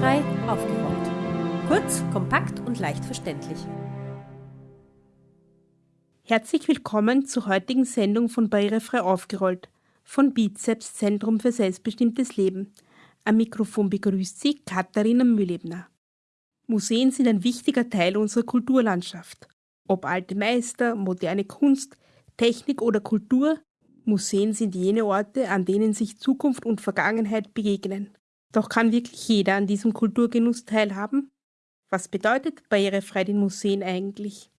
Barrierefrei aufgerollt. Kurz, kompakt und leicht verständlich. Herzlich willkommen zur heutigen Sendung von Barrierefrei aufgerollt von Bizeps Zentrum für selbstbestimmtes Leben. Am Mikrofon begrüßt Sie Katharina Mühlebner. Museen sind ein wichtiger Teil unserer Kulturlandschaft. Ob alte Meister, moderne Kunst, Technik oder Kultur, Museen sind jene Orte, an denen sich Zukunft und Vergangenheit begegnen. Doch kann wirklich jeder an diesem Kulturgenuss teilhaben? Was bedeutet barrierefrei den Museen eigentlich?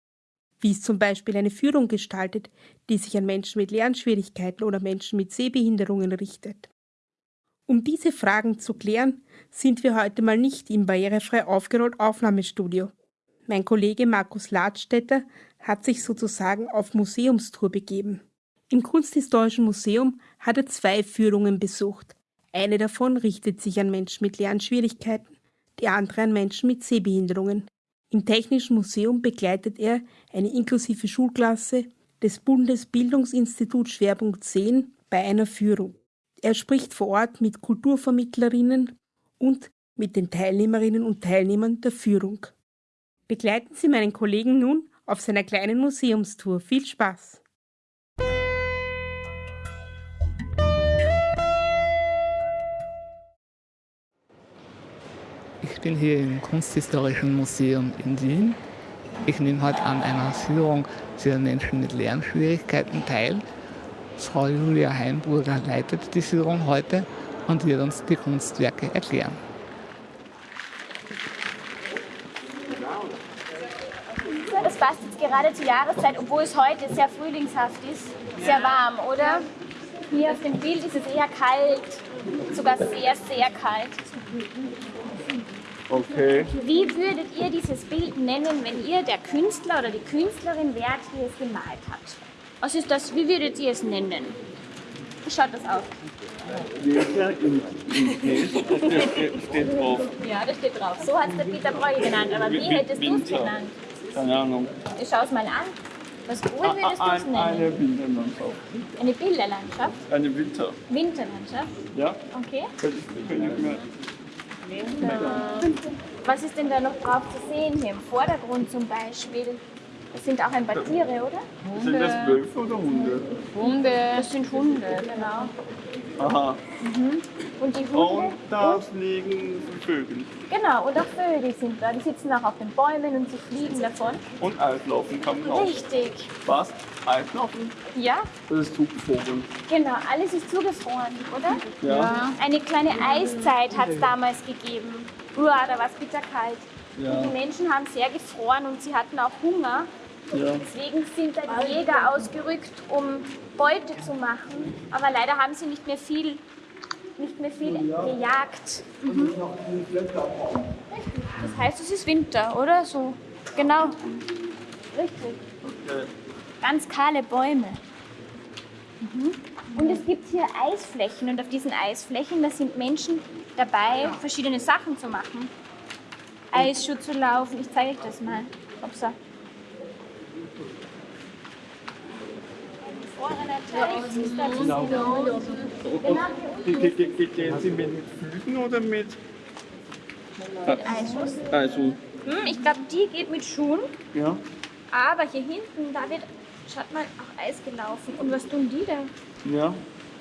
Wie ist zum Beispiel eine Führung gestaltet, die sich an Menschen mit Lernschwierigkeiten oder Menschen mit Sehbehinderungen richtet? Um diese Fragen zu klären, sind wir heute mal nicht im barrierefrei aufgerollt Aufnahmestudio. Mein Kollege Markus Ladstätter hat sich sozusagen auf Museumstour begeben. Im Kunsthistorischen Museum hat er zwei Führungen besucht. Eine davon richtet sich an Menschen mit Lernschwierigkeiten, die andere an Menschen mit Sehbehinderungen. Im Technischen Museum begleitet er eine inklusive Schulklasse des Bundesbildungsinstituts Schwerpunkt 10 bei einer Führung. Er spricht vor Ort mit Kulturvermittlerinnen und mit den Teilnehmerinnen und Teilnehmern der Führung. Begleiten Sie meinen Kollegen nun auf seiner kleinen Museumstour. Viel Spaß! Ich bin hier im Kunsthistorischen Museum in Wien. Ich nehme heute an einer Führung für Menschen mit Lernschwierigkeiten teil. Frau Julia Heimburger leitet die Führung heute und wird uns die Kunstwerke erklären. Das passt jetzt gerade zur Jahreszeit, obwohl es heute sehr frühlingshaft ist, sehr warm, oder? Hier auf dem Bild ist es eher kalt, sogar sehr, sehr kalt. Okay. Wie würdet ihr dieses Bild nennen, wenn ihr der Künstler oder die Künstlerin wärt, die es gemalt hat? Was ist das? Wie würdet ihr es nennen? Wie schaut das aus? Leser im, steht, steht drauf. Ja, das steht drauf. So hat es der Peter Breuer genannt. Aber wie hättest du es genannt? Keine Ahnung. Ich schau es mal an. Was wohl würdest du es Ein, eine nennen? Winterlandschaft. Eine Bilderlandschaft? Eine Winter. Winterlandschaft? Ja? Okay. Könnte ich mir. Was ist denn da noch drauf zu sehen hier? Im Vordergrund zum Beispiel. Das sind auch ein paar Tiere, oder? Sind das Wölfe oder Hunde? Hunde. Das sind Hunde, genau. Aha. Und die Hunde? Und da fliegen Vögel. Genau, und auch Vögel sind da. Die sitzen auch auf den Bäumen und sie fliegen davon. Und Eislaufen kann man auch. Richtig. Was? Eislaufen? Ja, Das ist Zugvogel. genau. Alles ist zugefroren, oder? Ja. Eine kleine Eiszeit hat es damals gegeben. Uah, da war es bitterkalt. Ja. Und die Menschen haben sehr gefroren und sie hatten auch Hunger. Ja. Deswegen sind dann die Jäger ausgerückt, um Beute zu machen. Aber leider haben sie nicht mehr viel, nicht mehr viel gejagt. Mhm. Das heißt, es ist Winter, oder? So, genau. Richtig. Okay. Ganz kahle Bäume. Mhm. Und es gibt hier Eisflächen und auf diesen Eisflächen, da sind Menschen dabei, verschiedene Sachen zu machen. Eisschuh zu laufen, ich zeige euch das mal. Upsa. Und ge- ge- ge- gehen Sie mit Flügen oder mit Eisschuss. Also, Hm, ich glaube, die geht mit Schuhen, ja. aber hier hinten, da wird, schaut mal, auch Eis gelaufen. Und was tun die da? Ja.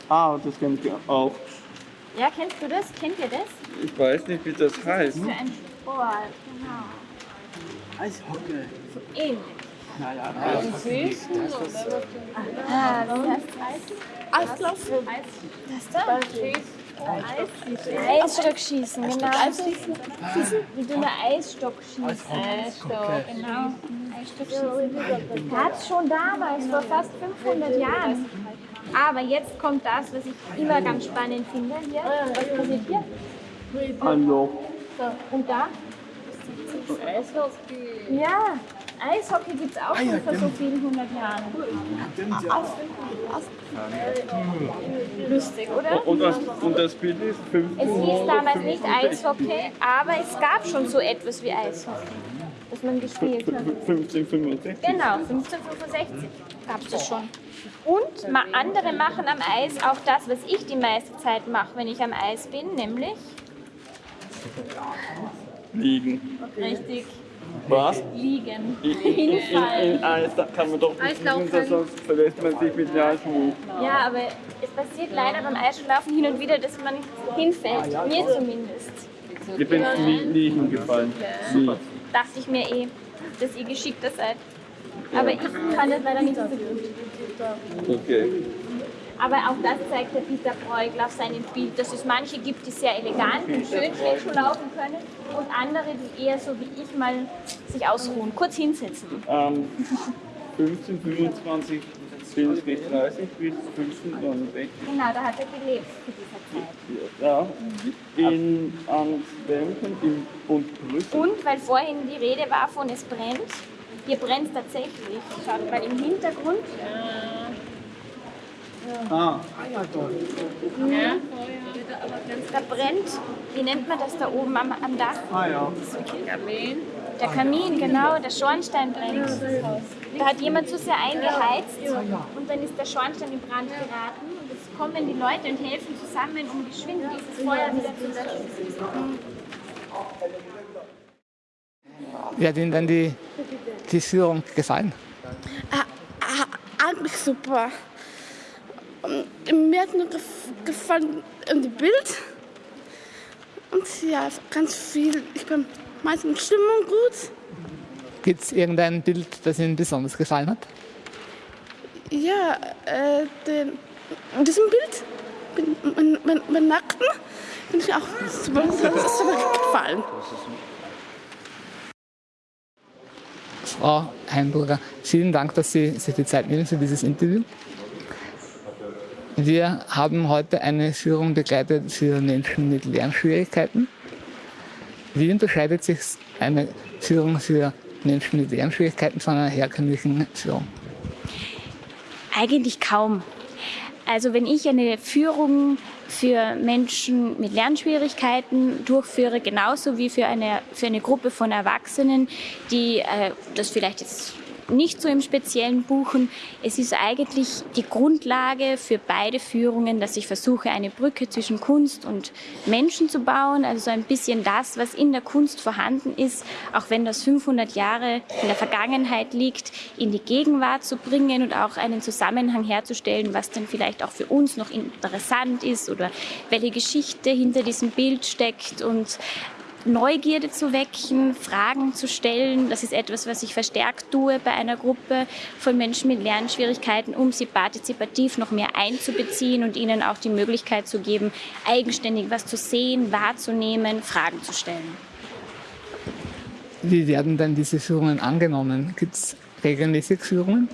Ah, das kennt ich auch. Ja, kennst du das? Kennt ihr das? Ich weiß nicht, wie das heißt. Für ein Sport, genau. Eishockey. So ähnlich. Eislaufen. Das da? Eisstockschießen, genau. Eisschießen? Mit einem Eisstock schießen. Eisstock, genau. Eisstockschießen. Gab es schon damals, vor fast 500 Jahren. Aber jetzt kommt das, was ich immer ganz spannend finde. Hier, was passiert hier? ein Loch. So, und da? Ja, Eishockey gibt es auch schon vor so vielen hundert Jahren. Lustig, oder? Und das, und das Bild ist 15. Es hieß damals nicht Eishockey, aber es gab schon so etwas wie Eishockey, das man gespielt hat. 1565. Genau, 1565 gab es das schon. Und andere machen am Eis auch das, was ich die meiste Zeit mache, wenn ich am Eis bin, nämlich Liegen. Richtig. Was? Liegen. In, in, in, Eis da kann man doch nicht liegen, sonst verlässt man sich mit der Eisschwung. Ja, aber es passiert leider beim Eisschuhlaufen hin und wieder, dass man hinfällt. Mir zumindest. Ich bin nie, nie hingefallen. Nie. Dachte ich mir eh, dass ihr geschickter seid. Aber ich kann das leider nicht so gut. Okay. Aber auch das zeigt der Peter Bruegel auf seinem Bild, dass es manche gibt, die sehr elegant und schön Schlittschuh laufen können und andere, die eher so wie ich mal sich ausruhen, kurz hinsetzen. Ähm, 15, 25, 20, 30 bis 15, 69. Genau, da hat er gelebt zu dieser Zeit. Ja, in Antwerpen im und Brüssel. Und weil vorhin die Rede war von es brennt, hier brennt es tatsächlich. Schaut mal im Hintergrund. Ah, Da brennt, wie nennt man das da oben am, am Dach? ah ja. Der Kamin, genau, der Schornstein brennt. Da hat jemand zu sehr eingeheizt und dann ist der Schornstein in Brand geraten. Und jetzt kommen die Leute und helfen zusammen, um geschwind dieses Feuer wieder zu löschen. Wie hat Ihnen denn die, die Führung gefallen? eigentlich super. Und mir hat nur gef gefallen die Bild. Und ja, ganz viel. Ich bin meistens Stimmung gut. Gibt es irgendein Bild, das Ihnen besonders gefallen hat? Ja, äh, den, in diesem Bild, mein, mein, mein Nackten, bin ich auch super, super gefallen. Frau Heimburger, vielen Dank, dass Sie sich die Zeit nehmen für dieses Interview. Wir haben heute eine Führung begleitet für Menschen mit Lernschwierigkeiten. Wie unterscheidet sich eine Führung für Menschen mit Lernschwierigkeiten von einer herkömmlichen Führung? Eigentlich kaum. Also wenn ich eine Führung für Menschen mit Lernschwierigkeiten durchführe, genauso wie für eine, für eine Gruppe von Erwachsenen, die äh, das vielleicht jetzt nicht so im Speziellen buchen. Es ist eigentlich die Grundlage für beide Führungen, dass ich versuche, eine Brücke zwischen Kunst und Menschen zu bauen. Also so ein bisschen das, was in der Kunst vorhanden ist, auch wenn das 500 Jahre in der Vergangenheit liegt, in die Gegenwart zu bringen und auch einen Zusammenhang herzustellen, was dann vielleicht auch für uns noch interessant ist oder welche Geschichte hinter diesem Bild steckt und Neugierde zu wecken, Fragen zu stellen. Das ist etwas, was ich verstärkt tue bei einer Gruppe von Menschen mit Lernschwierigkeiten, um sie partizipativ noch mehr einzubeziehen und ihnen auch die Möglichkeit zu geben, eigenständig was zu sehen, wahrzunehmen, Fragen zu stellen. Wie werden denn diese Führungen angenommen? Gibt es regelmäßig Führungen?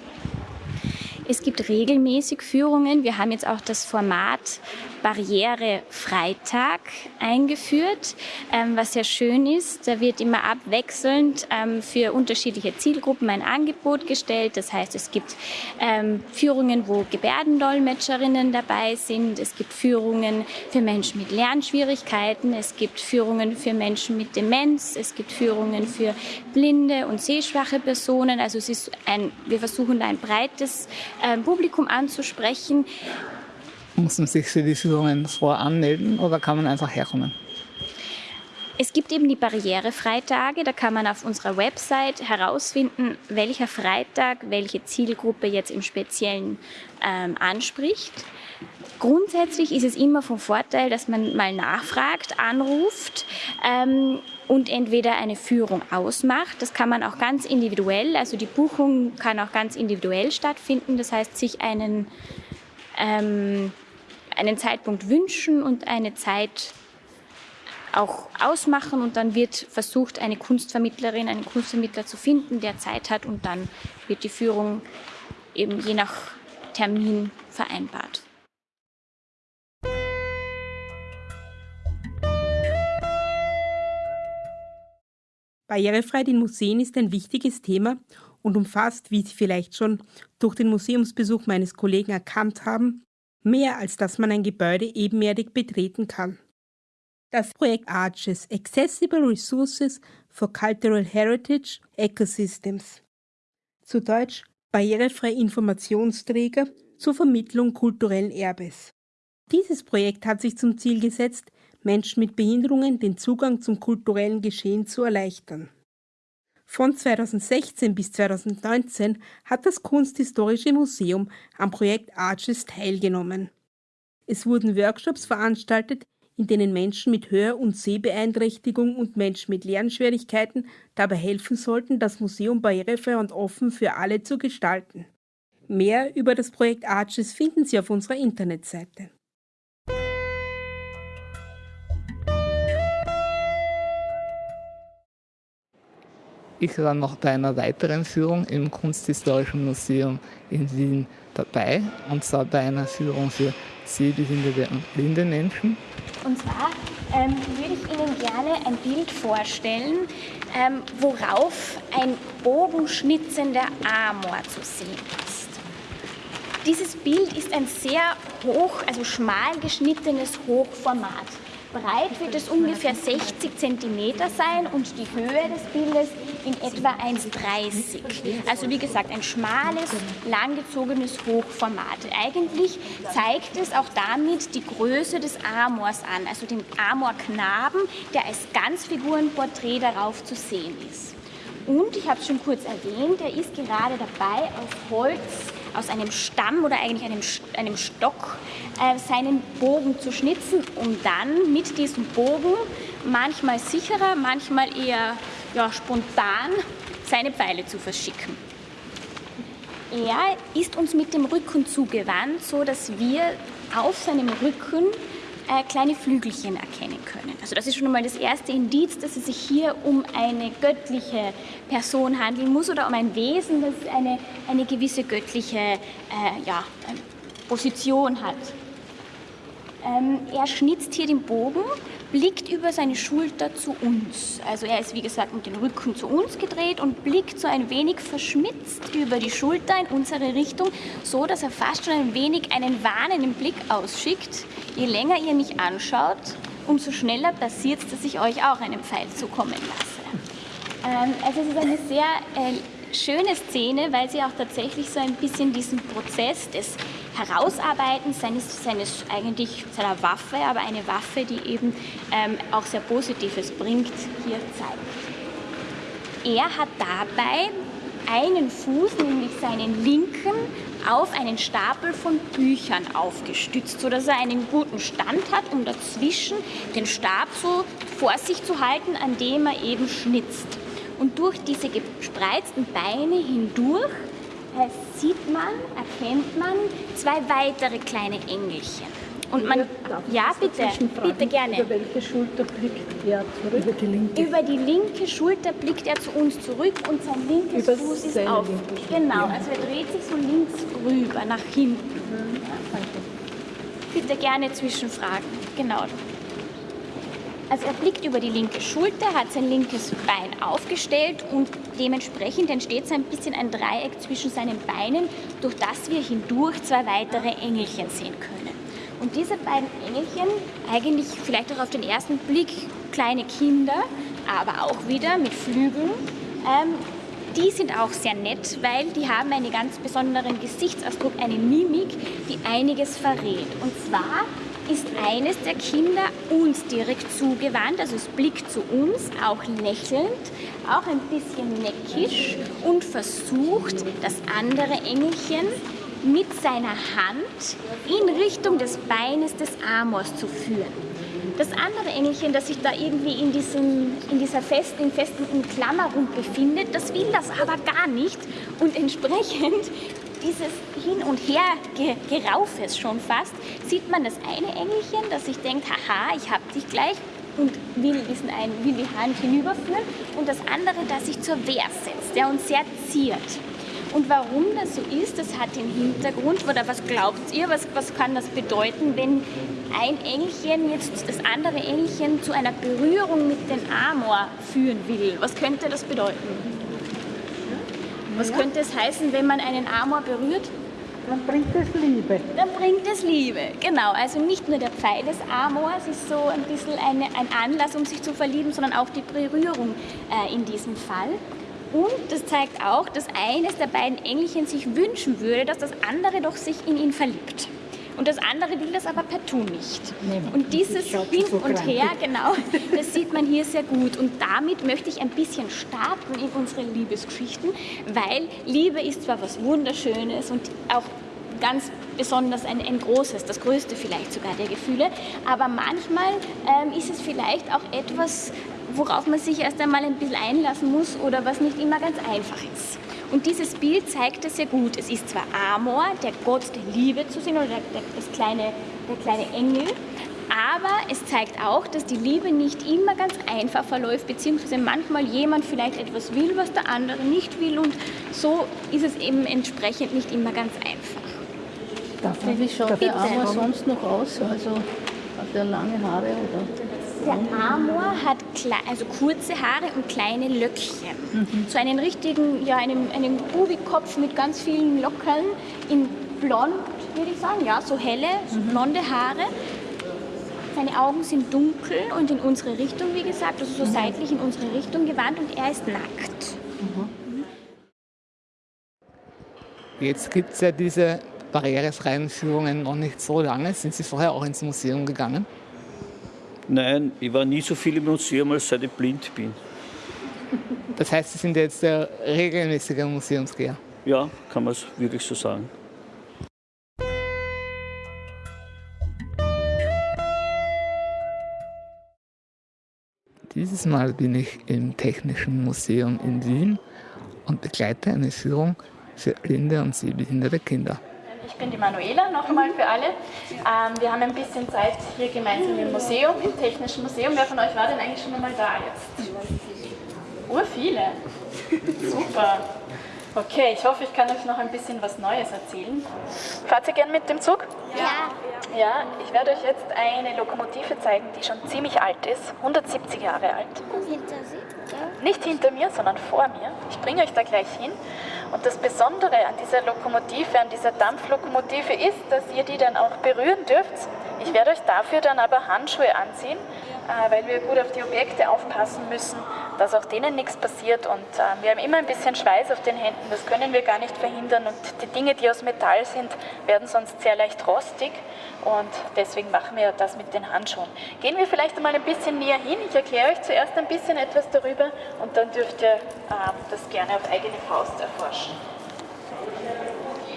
Es gibt regelmäßig Führungen. Wir haben jetzt auch das Format Barrierefreitag eingeführt, ähm, was sehr schön ist. Da wird immer abwechselnd ähm, für unterschiedliche Zielgruppen ein Angebot gestellt. Das heißt, es gibt ähm, Führungen, wo Gebärdendolmetscherinnen dabei sind. Es gibt Führungen für Menschen mit Lernschwierigkeiten. Es gibt Führungen für Menschen mit Demenz. Es gibt Führungen für blinde und sehschwache Personen. Also es ist ein, wir versuchen da ein breites Publikum anzusprechen. Muss man sich für die Führungen voranmelden oder kann man einfach herkommen? Es gibt eben die Barrierefreitage, da kann man auf unserer Website herausfinden, welcher Freitag welche Zielgruppe jetzt im Speziellen ähm, anspricht. Grundsätzlich ist es immer vom Vorteil, dass man mal nachfragt, anruft ähm, und entweder eine Führung ausmacht. Das kann man auch ganz individuell, also die Buchung kann auch ganz individuell stattfinden. Das heißt, sich einen, ähm, einen Zeitpunkt wünschen und eine Zeit auch ausmachen und dann wird versucht, eine Kunstvermittlerin, einen Kunstvermittler zu finden, der Zeit hat und dann wird die Führung eben je nach Termin vereinbart. Barrierefreiheit in Museen ist ein wichtiges Thema und umfasst, wie Sie vielleicht schon durch den Museumsbesuch meines Kollegen erkannt haben, mehr als dass man ein Gebäude ebenerdig betreten kann. Das Projekt ARCHES Accessible Resources for Cultural Heritage Ecosystems zu Deutsch barrierefreie Informationsträger zur Vermittlung kulturellen Erbes. Dieses Projekt hat sich zum Ziel gesetzt, Menschen mit Behinderungen den Zugang zum kulturellen Geschehen zu erleichtern. Von 2016 bis 2019 hat das Kunsthistorische Museum am Projekt Arches teilgenommen. Es wurden Workshops veranstaltet, in denen Menschen mit Hör- und Sehbeeinträchtigung und Menschen mit Lernschwierigkeiten dabei helfen sollten, das Museum barrierefrei und offen für alle zu gestalten. Mehr über das Projekt Arches finden Sie auf unserer Internetseite. Ich war noch bei einer weiteren Führung im Kunsthistorischen Museum in Wien dabei, und zwar bei einer Führung für sehbehinderte und blinde Menschen. Und zwar ähm, würde ich Ihnen gerne ein Bild vorstellen, ähm, worauf ein bogenschnitzender Amor zu sehen ist. Dieses Bild ist ein sehr hoch, also schmal geschnittenes Hochformat. Breit wird es ungefähr 60 cm sein und die Höhe des Bildes in etwa 1,30. Also wie gesagt, ein schmales, langgezogenes Hochformat. Eigentlich zeigt es auch damit die Größe des Amors an, also den Amorknaben, der als Ganzfigurenporträt darauf zu sehen ist. Und ich habe es schon kurz erwähnt, er ist gerade dabei, aus Holz, aus einem Stamm oder eigentlich einem, einem Stock äh, seinen Bogen zu schnitzen, um dann mit diesem Bogen manchmal sicherer, manchmal eher ja, spontan seine Pfeile zu verschicken. Er ist uns mit dem Rücken zugewandt, so dass wir auf seinem Rücken äh, kleine Flügelchen erkennen können. Also das ist schon einmal das erste Indiz, dass es sich hier um eine göttliche Person handeln muss oder um ein Wesen, das eine, eine gewisse göttliche äh, ja, Position hat. Ähm, er schnitzt hier den Bogen, blickt über seine Schulter zu uns. Also er ist wie gesagt mit dem Rücken zu uns gedreht und blickt so ein wenig verschmitzt über die Schulter in unsere Richtung, so dass er fast schon ein wenig einen warnenden Blick ausschickt. Je länger ihr mich anschaut, umso schneller passiert es, dass ich euch auch einen Pfeil zukommen lasse. Ähm, also es ist eine sehr äh, schöne Szene, weil sie auch tatsächlich so ein bisschen diesen Prozess des Herausarbeiten seines, seines eigentlich seiner Waffe, aber eine Waffe, die eben ähm, auch sehr Positives bringt, hier zeigt. Er hat dabei einen Fuß, nämlich seinen linken, auf einen Stapel von Büchern aufgestützt, sodass er einen guten Stand hat, um dazwischen den Stab so vor sich zu halten, an dem er eben schnitzt. Und durch diese gespreizten Beine hindurch sieht man, erkennt man zwei weitere kleine Engelchen. Und man, ja, bitte, bitte gerne. Über welche Schulter blickt er zurück? Über die linke. Über die linke Schulter blickt er zu uns zurück und sein linkes Über Fuß ist auf. Genau, also er dreht sich so links rüber, nach hinten. Bitte gerne zwischenfragen. Genau. Also er blickt über die linke Schulter, hat sein linkes Bein aufgestellt und dementsprechend entsteht so ein bisschen ein Dreieck zwischen seinen Beinen, durch das wir hindurch zwei weitere Engelchen sehen können. Und diese beiden Engelchen, eigentlich vielleicht auch auf den ersten Blick kleine Kinder, aber auch wieder mit Flügeln, ähm, die sind auch sehr nett, weil die haben einen ganz besonderen Gesichtsausdruck, eine Mimik, die einiges verrät. Und zwar ist eines der Kinder uns direkt zugewandt, also es blickt zu uns, auch lächelnd, auch ein bisschen neckisch und versucht, das andere Engelchen mit seiner Hand in Richtung des Beines des Amors zu führen. Das andere Engelchen, das sich da irgendwie in, diesem, in dieser festen, festen Umklammerung befindet, das will das aber gar nicht und entsprechend dieses Hin- und Her-Geraufes schon fast, sieht man das eine Engelchen, das sich denkt, haha, ich hab dich gleich und will, diesen einen, will die Hand hinüberführen und das andere, das sich zur Wehr setzt, der uns sehr ziert. Und warum das so ist, das hat den Hintergrund, oder was glaubt ihr, was, was kann das bedeuten, wenn ein Engelchen jetzt das andere Engelchen zu einer Berührung mit dem Amor führen will? Was könnte das bedeuten? Was könnte es heißen, wenn man einen Amor berührt? Dann bringt es Liebe. Dann bringt es Liebe, genau. Also nicht nur der Pfeil des Amors ist so ein bisschen eine, ein Anlass, um sich zu verlieben, sondern auch die Berührung äh, in diesem Fall. Und das zeigt auch, dass eines der beiden Engelchen sich wünschen würde, dass das andere doch sich in ihn verliebt. Und das andere will das aber partout nicht. Und dieses Hin und Her, genau, das sieht man hier sehr gut. Und damit möchte ich ein bisschen starten in unsere Liebesgeschichten, weil Liebe ist zwar was Wunderschönes und auch ganz besonders ein, ein großes, das größte vielleicht sogar der Gefühle, aber manchmal ähm, ist es vielleicht auch etwas, worauf man sich erst einmal ein bisschen einlassen muss oder was nicht immer ganz einfach ist. Und dieses Bild zeigt es sehr gut. Es ist zwar Amor, der Gott der Liebe zu sehen, oder der, der, das kleine, der kleine Engel, aber es zeigt auch, dass die Liebe nicht immer ganz einfach verläuft, beziehungsweise manchmal jemand vielleicht etwas will, was der andere nicht will und so ist es eben entsprechend nicht immer ganz einfach. Darf man, wie schaut der Amor sonst noch aus? Also hat er lange Haare oder? Der Amor hat also kurze Haare und kleine Löckchen. Mhm. So einen richtigen, ja, einen, einen Bubikopf mit ganz vielen Lockern in blond, würde ich sagen, ja, so helle, so mhm. blonde Haare. Seine Augen sind dunkel und in unsere Richtung, wie gesagt, also so mhm. seitlich in unsere Richtung gewandt und er ist nackt. Mhm. Jetzt gibt es ja diese barrierefreien Führungen noch nicht so lange. Sind Sie vorher auch ins Museum gegangen? Nein, ich war nie so viel im Museum, als seit ich blind bin. Das heißt, Sie sind jetzt der regelmäßige Museumsgeher? Ja, kann man es wirklich so sagen. Dieses Mal bin ich im Technischen Museum in Wien und begleite eine Führung für blinde und sehbehinderte Kinder. Ich bin die Manuela, noch einmal für alle. Ähm, wir haben ein bisschen Zeit hier gemeinsam im Museum, im Technischen Museum. Wer von euch war denn eigentlich schon einmal da jetzt? Ur viele. Super. Okay, ich hoffe, ich kann euch noch ein bisschen was Neues erzählen. Fahrt ihr gern mit dem Zug? Ja. Ja, ich werde euch jetzt eine Lokomotive zeigen, die schon ziemlich alt ist, 170 Jahre alt. Hinter Sie? Nicht hinter mir, sondern vor mir. Ich bringe euch da gleich hin. Und das Besondere an dieser Lokomotive, an dieser Dampflokomotive ist, dass ihr die dann auch berühren dürft. Ich werde euch dafür dann aber Handschuhe anziehen, äh, weil wir gut auf die Objekte aufpassen müssen, dass auch denen nichts passiert. Und äh, wir haben immer ein bisschen Schweiß auf den Händen, das können wir gar nicht verhindern. Und die Dinge, die aus Metall sind, werden sonst sehr leicht rostig. Und deswegen machen wir das mit den Handschuhen. Gehen wir vielleicht einmal ein bisschen näher hin. Ich erkläre euch zuerst ein bisschen etwas darüber und dann dürft ihr ähm, das gerne auf eigene Faust erforschen.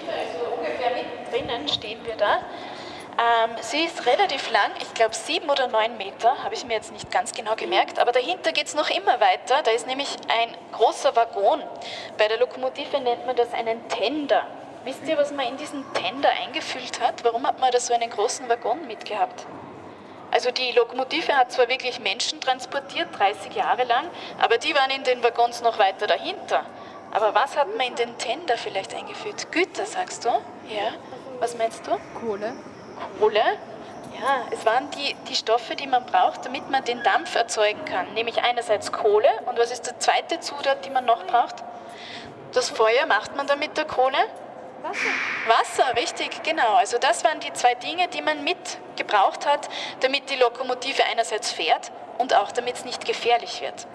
Also ungefähr mittendrin stehen wir da. Ähm, sie ist relativ lang, ich glaube sieben oder neun Meter, habe ich mir jetzt nicht ganz genau gemerkt, aber dahinter geht es noch immer weiter. Da ist nämlich ein großer Waggon. Bei der Lokomotive nennt man das einen Tender. Wisst ihr, was man in diesen Tender eingefüllt hat? Warum hat man da so einen großen Waggon mitgehabt? Also die Lokomotive hat zwar wirklich Menschen transportiert, 30 Jahre lang, aber die waren in den Waggons noch weiter dahinter. Aber was hat man in den Tender vielleicht eingefüllt? Güter, sagst du? Ja. Was meinst du? Kohle. Kohle? Ja, es waren die, die Stoffe, die man braucht, damit man den Dampf erzeugen kann. Nämlich einerseits Kohle und was ist der zweite Zutat, die man noch braucht? Das Feuer macht man dann mit der Kohle? Wasser. Wasser, richtig, genau. Also das waren die zwei Dinge, die man mitgebraucht hat, damit die Lokomotive einerseits fährt und auch damit es nicht gefährlich wird.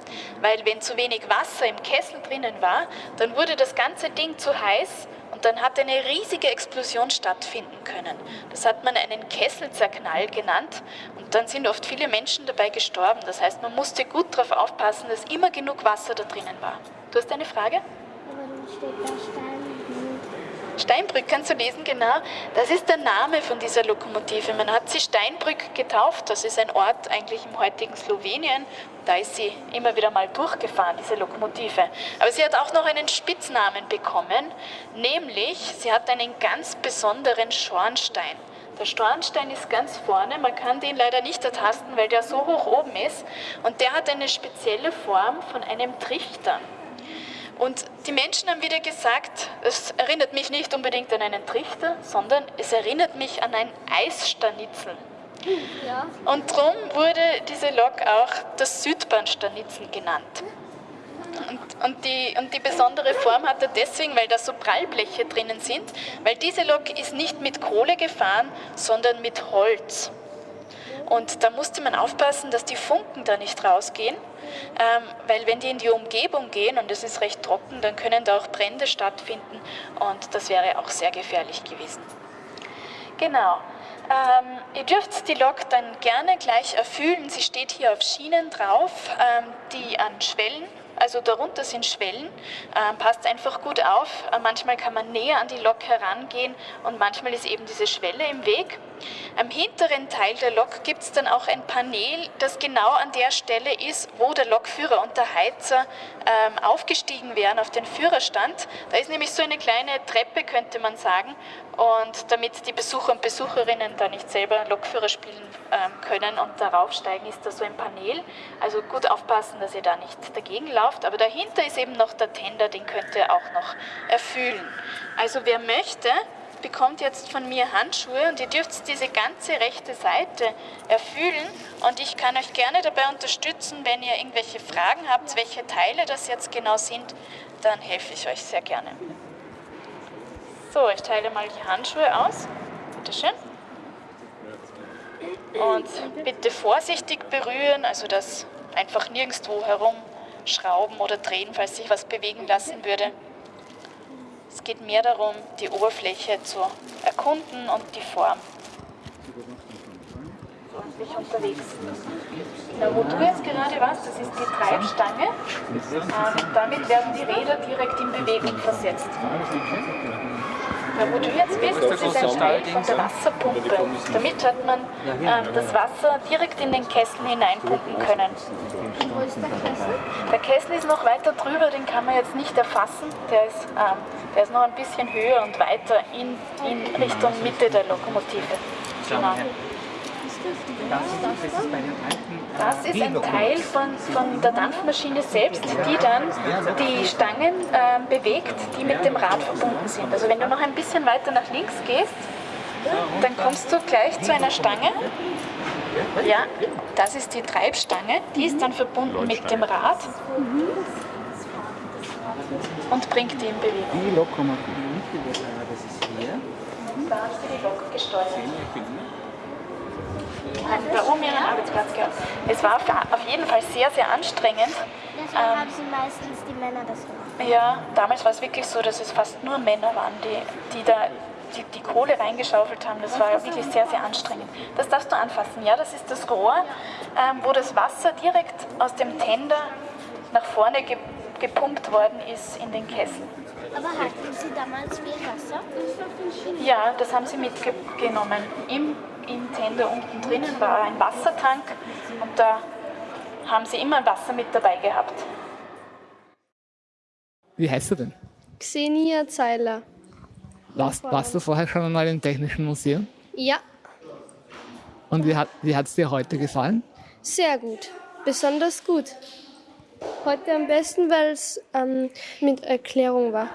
Weil wenn zu wenig Wasser im Kessel drinnen war, dann wurde das ganze Ding zu heiß dann hat eine riesige Explosion stattfinden können. Das hat man einen Kesselzerknall genannt und dann sind oft viele Menschen dabei gestorben. Das heißt, man musste gut darauf aufpassen, dass immer genug Wasser da drinnen war. Du hast eine Frage? Dann steht da Stein. Steinbrück kannst du lesen, genau. Das ist der Name von dieser Lokomotive. Man hat sie Steinbrück getauft. Das ist ein Ort eigentlich im heutigen Slowenien. Da ist sie immer wieder mal durchgefahren, diese Lokomotive. Aber sie hat auch noch einen Spitznamen bekommen, nämlich sie hat einen ganz besonderen Schornstein. Der Schornstein ist ganz vorne, man kann den leider nicht ertasten, weil der so hoch oben ist. Und der hat eine spezielle Form von einem Trichter. Und die Menschen haben wieder gesagt, es erinnert mich nicht unbedingt an einen Trichter, sondern es erinnert mich an ein Eisstanitzel. Ja. Und darum wurde diese Lok auch das Südbahnstanitzel genannt. Und, und, die, und die besondere Form hat er deswegen, weil da so Prallbleche drinnen sind, weil diese Lok ist nicht mit Kohle gefahren, sondern mit Holz. Und da musste man aufpassen, dass die Funken da nicht rausgehen, ähm, weil wenn die in die Umgebung gehen und es ist recht trocken, dann können da auch Brände stattfinden und das wäre auch sehr gefährlich gewesen. Genau. Ähm, ihr dürft die Lok dann gerne gleich erfüllen. Sie steht hier auf Schienen drauf, ähm, die an Schwellen also darunter sind Schwellen. Ähm, passt einfach gut auf. Äh, manchmal kann man näher an die Lok herangehen und manchmal ist eben diese Schwelle im Weg. Am hinteren Teil der Lok gibt es dann auch ein Panel, das genau an der Stelle ist, wo der Lokführer und der Heizer ähm, aufgestiegen wären auf den Führerstand. Da ist nämlich so eine kleine Treppe, könnte man sagen. Und damit die Besucher und Besucherinnen da nicht selber Lokführer spielen ähm, können und darauf steigen, ist da so ein Panel. Also gut aufpassen, dass ihr da nicht dagegen lauft. Aber dahinter ist eben noch der Tender, den könnt ihr auch noch erfüllen. Also wer möchte, bekommt jetzt von mir Handschuhe und ihr dürft diese ganze rechte Seite erfüllen und ich kann euch gerne dabei unterstützen, wenn ihr irgendwelche Fragen habt, welche Teile das jetzt genau sind, dann helfe ich euch sehr gerne. So, ich teile mal die Handschuhe aus. Bitte schön. Und bitte vorsichtig berühren, also das einfach nirgendwo herumschrauben oder drehen, falls sich was bewegen lassen würde. Es geht mehr darum, die Oberfläche zu erkunden und die Form. Ordentlich unterwegs. Da, wo du jetzt gerade warst, das ist die Treibstange. Ähm, damit werden die Räder direkt in Bewegung versetzt. Wo du jetzt bist, das ist ein Teil von der Wasserpumpe. Damit hat man ähm, das Wasser direkt in den Kessel hineinpumpen können. Wo ist der Kessel? Der Kessel ist noch weiter drüber, den kann man jetzt nicht erfassen. Der ist, ähm, der ist noch ein bisschen höher und weiter in, in Richtung Mitte der Lokomotive. Genau. Das ist ein Teil von, von der Dampfmaschine selbst, die dann die Stangen äh, bewegt, die mit dem Rad verbunden sind. Also wenn du noch ein bisschen weiter nach links gehst, dann kommst du gleich zu einer Stange. Ja, das ist die Treibstange, die ist dann verbunden mit dem Rad und bringt die in Bewegung. Die Lokomotive, das ist hier. Da hast du die Lok gesteuert bei oben ihren Arbeitsplatz gehabt. Es war auf jeden Fall sehr, sehr anstrengend. Deswegen ähm, haben sie meistens die Männer das gemacht. Ja, damals war es wirklich so, dass es fast nur Männer waren, die, die da die, die Kohle reingeschaufelt haben. Das war wirklich sehr, sehr anstrengend. Das darfst du anfassen. Ja, das ist das Rohr, ähm, wo das Wasser direkt aus dem Tender nach vorne ge gepumpt worden ist in den Kessel. Aber hatten Sie damals viel Wasser? Ja, das haben sie mitgenommen. Im im Tender unten drinnen war ein Wassertank und da haben sie immer Wasser mit dabei gehabt. Wie heißt du denn? Xenia Zeiler. Warst, warst du vorher schon einmal im Technischen Museum? Ja. Und wie hat wie es dir heute gefallen? Sehr gut. Besonders gut. Heute am besten, weil es ähm, mit Erklärung war.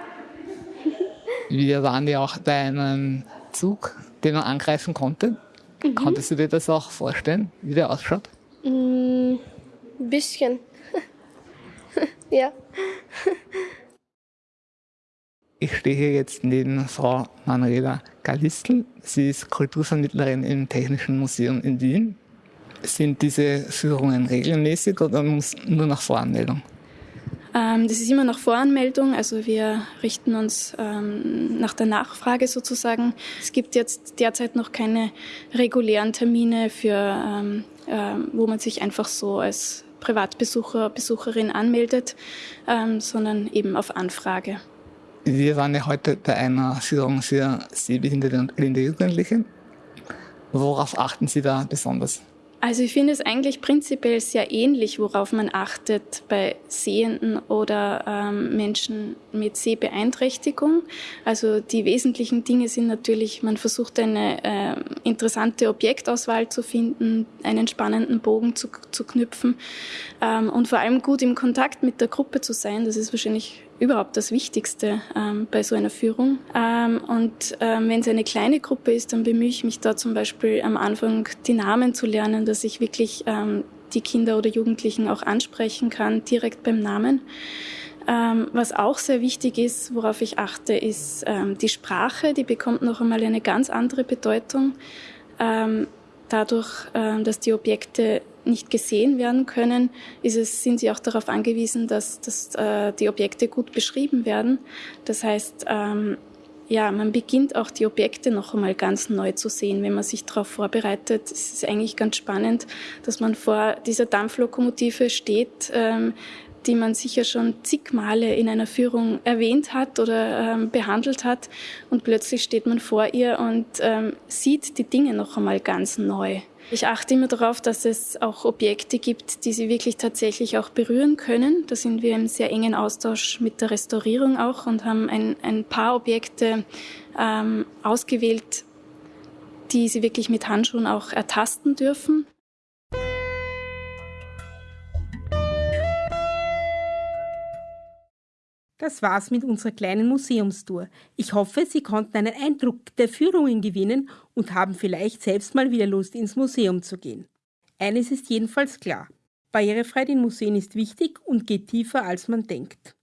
Wir waren ja auch bei einem Zug, den man angreifen konnte. Mhm. Konntest du dir das auch vorstellen, wie der ausschaut? Mm, ein bisschen. ja. Ich stehe hier jetzt neben Frau Manuela Galistl. Sie ist Kulturvermittlerin im Technischen Museum in Wien. Sind diese Führungen regelmäßig oder muss nur nach Voranmeldung? Ähm, das ist immer nach Voranmeldung, also wir richten uns ähm, nach der Nachfrage sozusagen. Es gibt jetzt derzeit noch keine regulären Termine, für, ähm, wo man sich einfach so als Privatbesucher, Besucherin anmeldet, sondern eben auf Anfrage. Wir waren ja heute bei einer Führung für sehbehinderte und blinde Jugendliche. Worauf achten Sie da besonders? Also ich finde es eigentlich prinzipiell sehr ähnlich, worauf man achtet bei Sehenden oder ähm, Menschen mit Sehbeeinträchtigung. Also die wesentlichen Dinge sind natürlich, man versucht eine äh, interessante Objektauswahl zu finden, einen spannenden Bogen zu, zu knüpfen ähm, und vor allem gut im Kontakt mit der Gruppe zu sein. Das ist wahrscheinlich überhaupt das Wichtigste ähm, bei so einer Führung. Ähm, und ähm, wenn es eine kleine Gruppe ist, dann bemühe ich mich da zum Beispiel am Anfang die Namen zu lernen, dass ich wirklich ähm, die Kinder oder Jugendlichen auch ansprechen kann, direkt beim Namen. Ähm, was auch sehr wichtig ist, worauf ich achte, ist ähm, die Sprache. Die bekommt noch einmal eine ganz andere Bedeutung. Ähm, dadurch, ähm, dass die Objekte nicht gesehen werden können, ist es, sind sie auch darauf angewiesen, dass, dass äh, die Objekte gut beschrieben werden. Das heißt, ähm, ja, man beginnt auch die Objekte noch einmal ganz neu zu sehen, wenn man sich darauf vorbereitet. Es ist eigentlich ganz spannend, dass man vor dieser Dampflokomotive steht, ähm, die man sicher schon zig Male in einer Führung erwähnt hat oder ähm, behandelt hat. Und plötzlich steht man vor ihr und ähm, sieht die Dinge noch einmal ganz neu. Ich achte immer darauf, dass es auch Objekte gibt, die Sie wirklich tatsächlich auch berühren können. Da sind wir im sehr engen Austausch mit der Restaurierung auch und haben ein, ein paar Objekte ähm, ausgewählt, die Sie wirklich mit Handschuhen auch ertasten dürfen. Das war's mit unserer kleinen Museumstour. Ich hoffe, Sie konnten einen Eindruck der Führungen gewinnen und haben vielleicht selbst mal wieder Lust, ins Museum zu gehen. Eines ist jedenfalls klar. Barrierefreiheit in Museen ist wichtig und geht tiefer, als man denkt.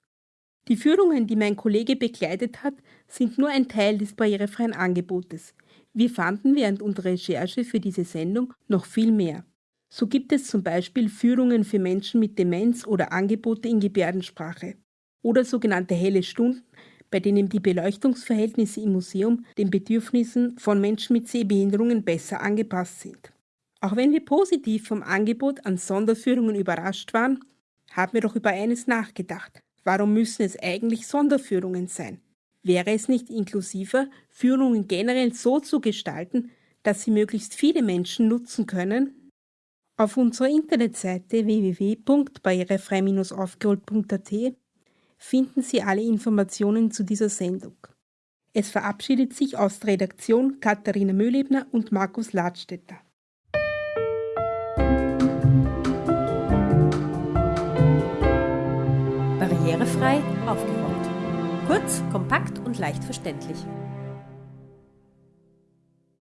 Die Führungen, die mein Kollege begleitet hat, sind nur ein Teil des barrierefreien Angebotes. Wir fanden während unserer Recherche für diese Sendung noch viel mehr. So gibt es zum Beispiel Führungen für Menschen mit Demenz oder Angebote in Gebärdensprache oder sogenannte helle Stunden, bei denen die Beleuchtungsverhältnisse im Museum den Bedürfnissen von Menschen mit Sehbehinderungen besser angepasst sind. Auch wenn wir positiv vom Angebot an Sonderführungen überrascht waren, haben wir doch über eines nachgedacht. Warum müssen es eigentlich Sonderführungen sein? Wäre es nicht inklusiver, Führungen generell so zu gestalten, dass sie möglichst viele Menschen nutzen können? Auf unserer Internetseite www.barrierefrei-aufgeholt.at finden Sie alle Informationen zu dieser Sendung. Es verabschiedet sich aus der Redaktion Katharina Mühlebner und Markus Ladstätter. Barrierefrei aufgeräumt. Kurz, kompakt und leicht verständlich.